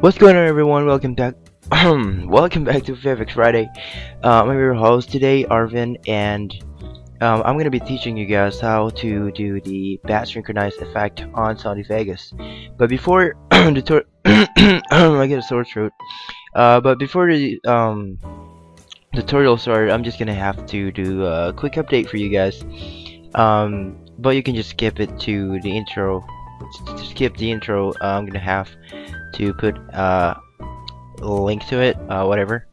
What's going on everyone? Welcome back welcome back to VFX Friday. Um, I'm your host today, Arvin, and um, I'm gonna be teaching you guys how to do the bat synchronized effect on Sony Vegas. But before the I get a sore throat. Uh, but before the um, tutorial started, I'm just gonna have to do a quick update for you guys. Um, but you can just skip it to the intro. To skip the intro, uh, I'm gonna have to put uh, a link to it, uh, whatever.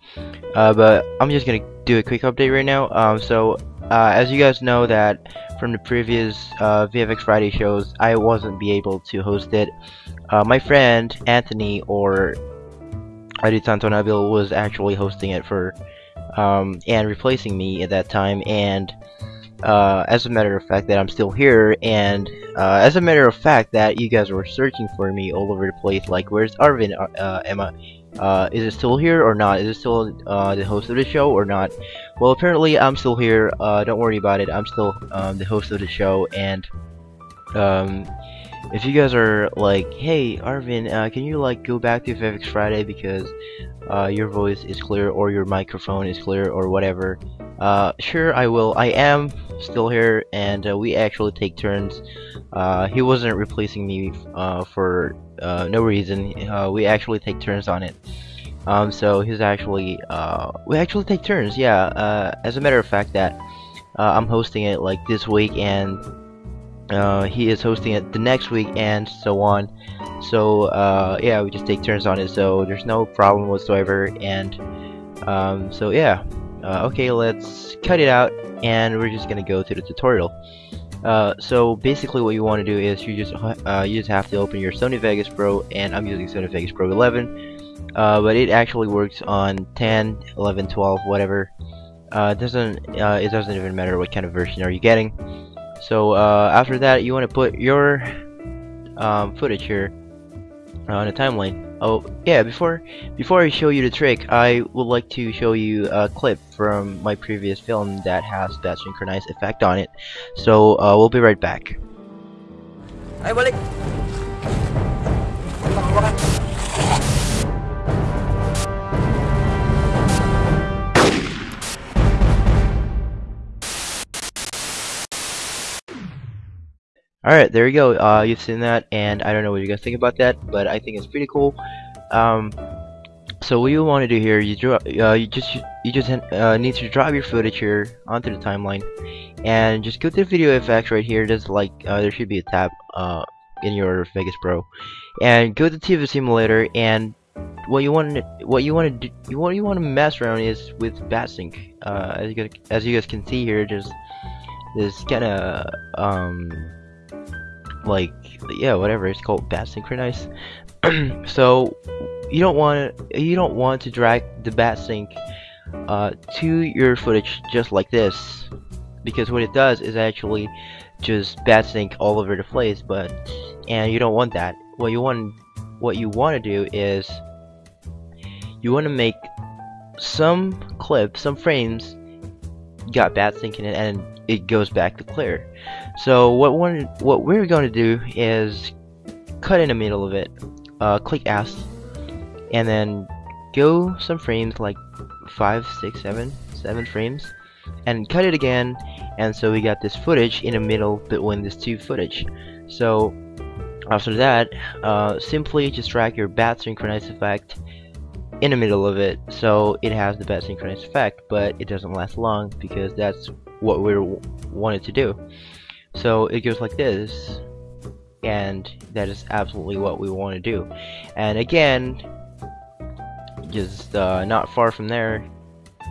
Uh, but I'm just gonna do a quick update right now. Um, so uh, as you guys know that from the previous uh, VFX Friday shows, I wasn't be able to host it. Uh, my friend Anthony or Adi Nabil was actually hosting it for um, and replacing me at that time and uh, as a matter of fact that I'm still here and uh, as a matter of fact that you guys were searching for me all over the place like where's Arvin? Uh, uh Emma uh, is it still here or not? Is it still uh, the host of the show or not? Well apparently I'm still here don't worry about it I'm still um, the host of the show and um, if you guys are like hey Arvin can you like go back to VFX Friday because your voice is clear or your microphone is clear or whatever uh, sure, I will. I am still here, and uh, we actually take turns. Uh, he wasn't replacing me uh, for uh, no reason. We actually take turns on it. Um, so he's actually, we actually take turns, yeah. as a matter of fact, that I'm hosting it like this week, and he is hosting it the next week, and so on. So yeah, we just take turns on it. So there's no problem whatsoever, and um, so yeah. Uh, okay, let's cut it out, and we're just gonna go to the tutorial. Uh, so basically what you want to do is you just uh, you just have to open your Sony Vegas Pro and I'm using Sony Vegas Pro 11 uh, but it actually works on 10 11 12 whatever. Uh, it doesn't uh, it doesn't even matter what kind of version are you getting. So uh, after that you want to put your um, footage here on a timeline Oh, yeah, before before I show you the trick, I would like to show you a clip from my previous film that has that synchronized effect on it. So, uh, we'll be right back. Ayo balik. Alright, there you go. Uh, you've seen that, and I don't know what you guys think about that, but I think it's pretty cool. Um, so what you want to do here, you draw, uh, you just you just uh, need to drop your footage here onto the timeline, and just go to the video effects right here. There's like uh, there should be a tab uh, in your Vegas Pro, and go to the TV Simulator. And what you want what you want to do, what you want to mess around is with BatSync. Uh, as you guys, as you guys can see here, there's this kind of um like yeah whatever it's called bat synchronize. So you don't want you don't want to drag the bat sync uh, to your footage just like this because what it does is actually just bat sync all over the place but and you don't want that. What you want what you want to do is you want to make some clips some frames got bat sync in it and it goes back to clear so what what we're going to do is cut in the middle of it, uh, click S, and then go some frames like five, six, seven, seven frames, and cut it again. And so we got this footage in the middle between these two footage. So after that, uh, simply just drag your bat synchronized effect in the middle of it so it has the bat synchronized effect but it doesn't last long because that's what we wanted to do so it goes like this, and that is absolutely what we want to do. And again, just uh, not far from there,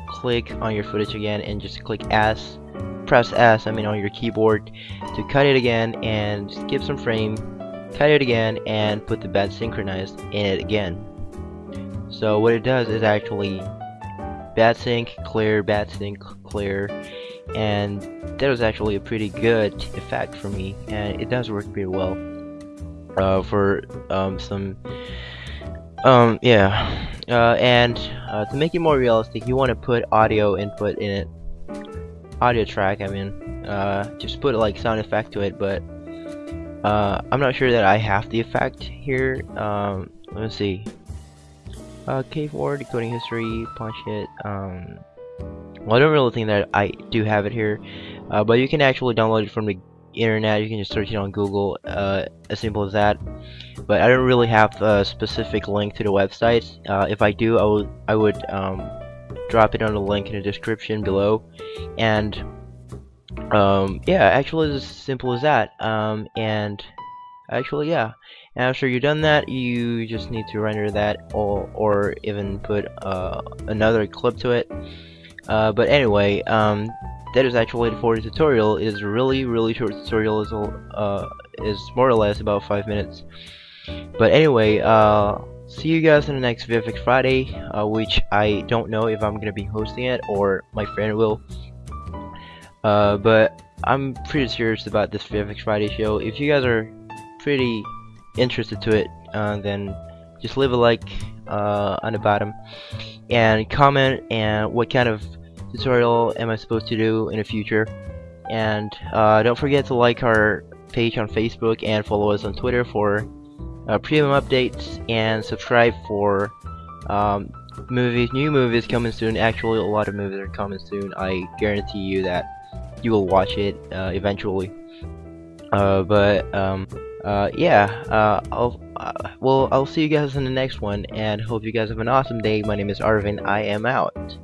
click on your footage again and just click S, press S, I mean on your keyboard, to cut it again and skip some frame, cut it again, and put the bat synchronized in it again. So what it does is actually bat sync, clear, bat sync, clear, and that was actually a pretty good effect for me and it does work pretty well uh, for um, some um yeah uh, and uh, to make it more realistic you want to put audio input in it audio track I mean uh, just put like sound effect to it but uh, I'm not sure that I have the effect here um, let me see uh, K4 decoding history, punch it. Um, I don't really think that I do have it here, uh, but you can actually download it from the internet. You can just search it on Google, uh, as simple as that. But I don't really have a specific link to the website. Uh, if I do, I would I would um, drop it on the link in the description below. And um, yeah, actually, it's as simple as that. Um, and actually, yeah. after you've done that, you just need to render that, or or even put uh, another clip to it. Uh, but anyway, um, that is actually it for the tutorial. It is really, really short tutorial. is uh, is more or less about five minutes. But anyway, uh, see you guys in the next VFX Friday, uh, which I don't know if I'm gonna be hosting it or my friend will. Uh, but I'm pretty serious about this VFX Friday show. If you guys are pretty interested to it, uh, then just leave a like uh, on the bottom and comment and what kind of tutorial am I supposed to do in the future. And uh, don't forget to like our page on Facebook and follow us on Twitter for uh, premium updates and subscribe for um, movies, new movies coming soon. Actually, a lot of movies are coming soon. I guarantee you that you will watch it uh, eventually. Uh, but um, uh, yeah, uh, I'll uh, well I'll see you guys in the next one, and hope you guys have an awesome day. My name is Arvin. I am out.